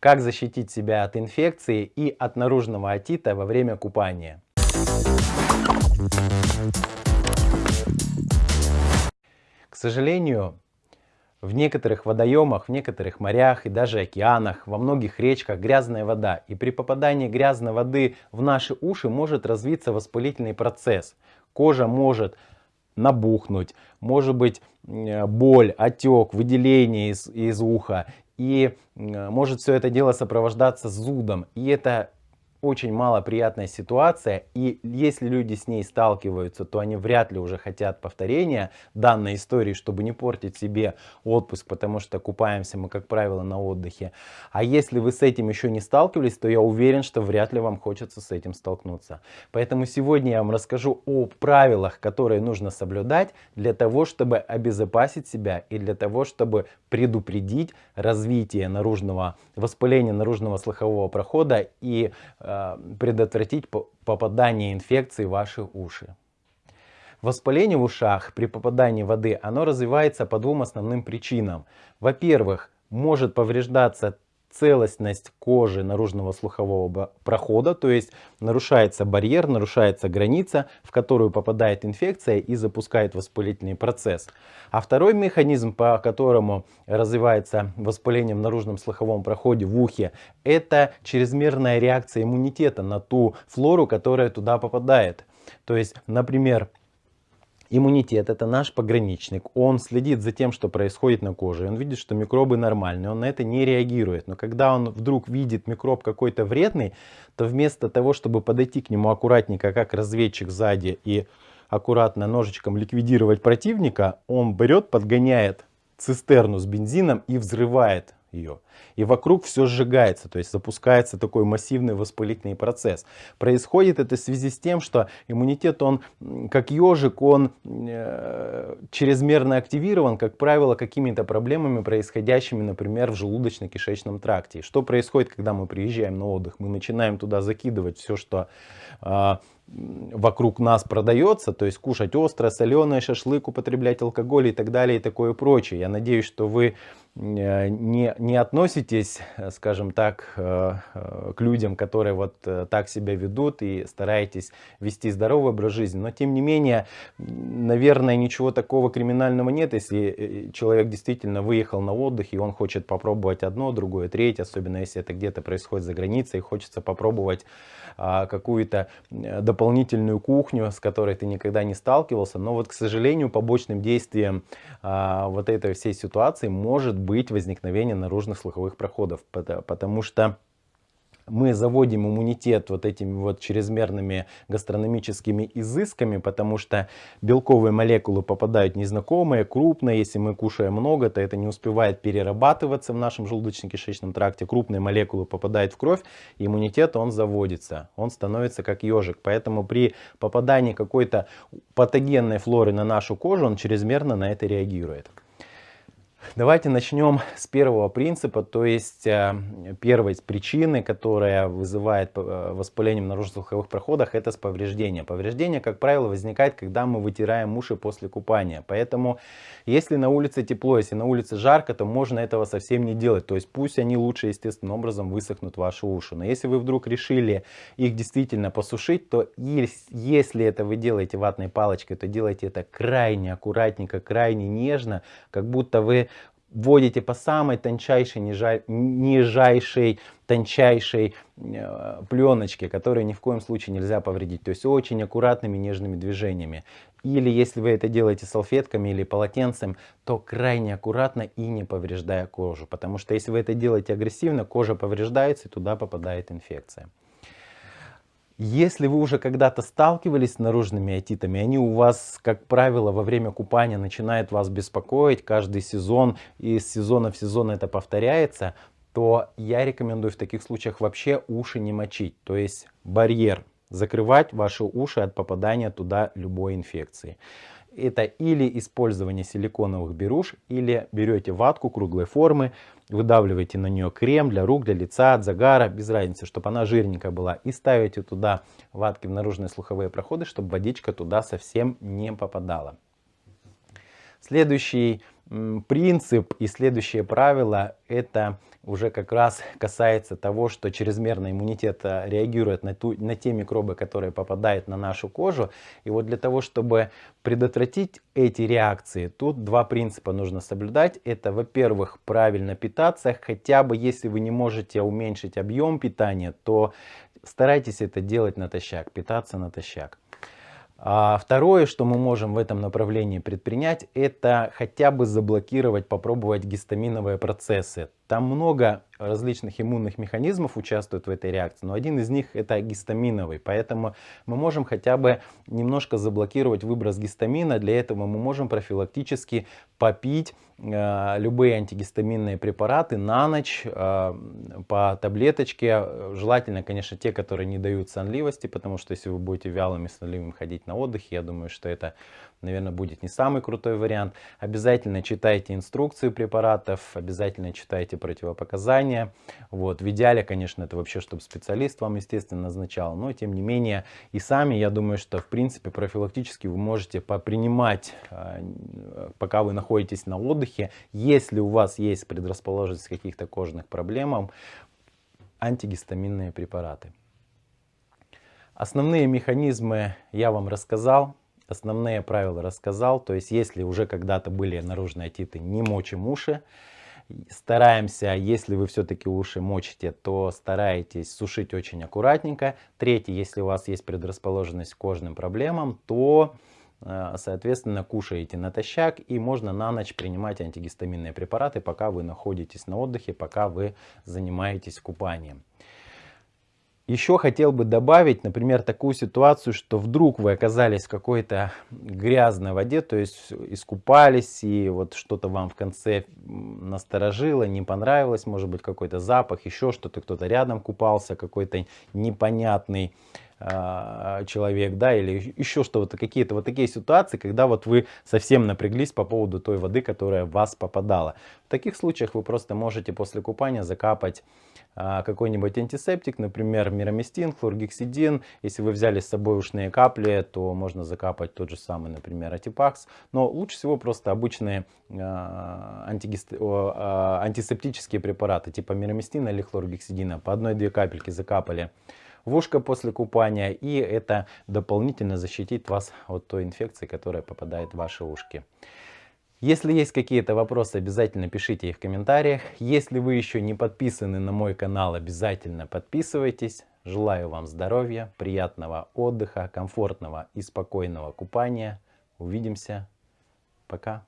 как защитить себя от инфекции и от наружного отита во время купания. К сожалению, в некоторых водоемах, в некоторых морях и даже океанах, во многих речках грязная вода. И при попадании грязной воды в наши уши может развиться воспалительный процесс. Кожа может набухнуть, может быть боль, отек, выделение из, из уха. И может все это дело сопровождаться зудом. И это очень малоприятная ситуация, и если люди с ней сталкиваются, то они вряд ли уже хотят повторения данной истории, чтобы не портить себе отпуск, потому что купаемся мы, как правило, на отдыхе. А если вы с этим еще не сталкивались, то я уверен, что вряд ли вам хочется с этим столкнуться. Поэтому сегодня я вам расскажу о правилах, которые нужно соблюдать для того, чтобы обезопасить себя и для того, чтобы предупредить развитие наружного воспаления наружного слухового прохода и э, предотвратить попадание инфекции в ваши уши. Воспаление в ушах при попадании воды, оно развивается по двум основным причинам. Во-первых, может повреждаться целостность кожи наружного слухового прохода, то есть нарушается барьер, нарушается граница, в которую попадает инфекция и запускает воспалительный процесс. А второй механизм, по которому развивается воспаление в наружном слуховом проходе в ухе, это чрезмерная реакция иммунитета на ту флору, которая туда попадает. То есть, например, Иммунитет это наш пограничник, он следит за тем, что происходит на коже, он видит, что микробы нормальные, он на это не реагирует. Но когда он вдруг видит микроб какой-то вредный, то вместо того, чтобы подойти к нему аккуратненько, как разведчик сзади и аккуратно ножичком ликвидировать противника, он берет, подгоняет цистерну с бензином и взрывает ее. И вокруг все сжигается, то есть запускается такой массивный воспалительный процесс. Происходит это в связи с тем, что иммунитет, он как ежик, он э, чрезмерно активирован, как правило, какими-то проблемами, происходящими, например, в желудочно-кишечном тракте. что происходит, когда мы приезжаем на отдых? Мы начинаем туда закидывать все, что э, вокруг нас продается, то есть кушать острое, соленое, шашлык, употреблять алкоголь и так далее и такое прочее. Я надеюсь, что вы не, не относитесь, скажем так, э, э, к людям, которые вот так себя ведут и стараетесь вести здоровый образ жизни. Но тем не менее, наверное, ничего такого криминального нет, если человек действительно выехал на отдых и он хочет попробовать одно, другое, третье, особенно если это где-то происходит за границей, и хочется попробовать какую-то дополнительную кухню, с которой ты никогда не сталкивался. Но вот, к сожалению, побочным действием а, вот этой всей ситуации может быть возникновение наружных слуховых проходов, потому что мы заводим иммунитет вот этими вот чрезмерными гастрономическими изысками, потому что белковые молекулы попадают незнакомые, крупные. Если мы кушаем много, то это не успевает перерабатываться в нашем желудочно-кишечном тракте. Крупные молекулы попадают в кровь, иммунитет он заводится. Он становится как ежик. Поэтому при попадании какой-то патогенной флоры на нашу кожу, он чрезмерно на это реагирует. Давайте начнем с первого принципа, то есть э, первой причины, которая вызывает э, воспаление в наружно-слуховых проходах, это с повреждения. Повреждение, как правило, возникает, когда мы вытираем уши после купания. Поэтому, если на улице тепло, если на улице жарко, то можно этого совсем не делать. То есть пусть они лучше естественным образом высохнут ваши уши. Но если вы вдруг решили их действительно посушить, то если это вы делаете ватной палочкой, то делайте это крайне аккуратненько, крайне нежно, как будто вы вводите по самой тончайшей, нижайшей, тончайшей э, пленочке, которую ни в коем случае нельзя повредить. То есть очень аккуратными, нежными движениями. Или если вы это делаете салфетками или полотенцем, то крайне аккуратно и не повреждая кожу. Потому что если вы это делаете агрессивно, кожа повреждается и туда попадает инфекция. Если вы уже когда-то сталкивались с наружными отитами, они у вас, как правило, во время купания начинают вас беспокоить каждый сезон, и из сезона в сезон это повторяется, то я рекомендую в таких случаях вообще уши не мочить. То есть барьер, закрывать ваши уши от попадания туда любой инфекции это или использование силиконовых беруш, или берете ватку круглой формы, выдавливаете на нее крем для рук, для лица, от загара, без разницы, чтобы она жирненькая была, и ставите туда ватки в наружные слуховые проходы, чтобы водичка туда совсем не попадала. Следующий принцип и следующее правило это уже как раз касается того, что чрезмерный иммунитет э, реагирует на, ту, на те микробы, которые попадают на нашу кожу. И вот для того, чтобы предотвратить эти реакции, тут два принципа нужно соблюдать. Это, во-первых, правильно питаться, хотя бы если вы не можете уменьшить объем питания, то старайтесь это делать натощак, питаться натощак. А второе, что мы можем в этом направлении предпринять, это хотя бы заблокировать, попробовать гистаминовые процессы. Там много различных иммунных механизмов участвуют в этой реакции, но один из них это гистаминовый. Поэтому мы можем хотя бы немножко заблокировать выброс гистамина. Для этого мы можем профилактически попить э, любые антигистаминные препараты на ночь э, по таблеточке. Желательно, конечно, те, которые не дают сонливости, потому что если вы будете вялыми сонливыми ходить на отдыхе, я думаю, что это наверное, будет не самый крутой вариант. Обязательно читайте инструкции препаратов, обязательно читайте противопоказания. Вот. В идеале, конечно, это вообще, чтобы специалист вам, естественно, назначал. Но, тем не менее, и сами, я думаю, что, в принципе, профилактически вы можете попринимать, а, пока вы находитесь на отдыхе. Если у вас есть предрасположенность к каких-то кожных проблемам, антигистаминные препараты. Основные механизмы я вам рассказал основные правила рассказал. То есть, если уже когда-то были наружные отиты, не мочим уши. Стараемся, если вы все-таки уши мочите, то старайтесь сушить очень аккуратненько. Третье, если у вас есть предрасположенность к кожным проблемам, то, э, соответственно, кушаете натощак и можно на ночь принимать антигистаминные препараты, пока вы находитесь на отдыхе, пока вы занимаетесь купанием. Еще хотел бы добавить, например, такую ситуацию, что вдруг вы оказались в какой-то грязной воде, то есть искупались, и вот что-то вам в конце насторожило, не понравилось, может быть какой-то запах, еще что-то, кто-то рядом купался, какой-то непонятный э, человек, да, или еще что-то, какие-то вот такие ситуации, когда вот вы совсем напряглись по поводу той воды, которая в вас попадала. В таких случаях вы просто можете после купания закапать какой-нибудь антисептик, например, мироместин, хлоргексидин. Если вы взяли с собой ушные капли, то можно закапать тот же самый, например, атипакс. Но лучше всего просто обычные а, а, антисептические препараты, типа мироместина или хлоргексидина. По одной-две капельки закапали в ушко после купания, и это дополнительно защитит вас от той инфекции, которая попадает в ваши ушки. Если есть какие-то вопросы, обязательно пишите их в комментариях. Если вы еще не подписаны на мой канал, обязательно подписывайтесь. Желаю вам здоровья, приятного отдыха, комфортного и спокойного купания. Увидимся. Пока.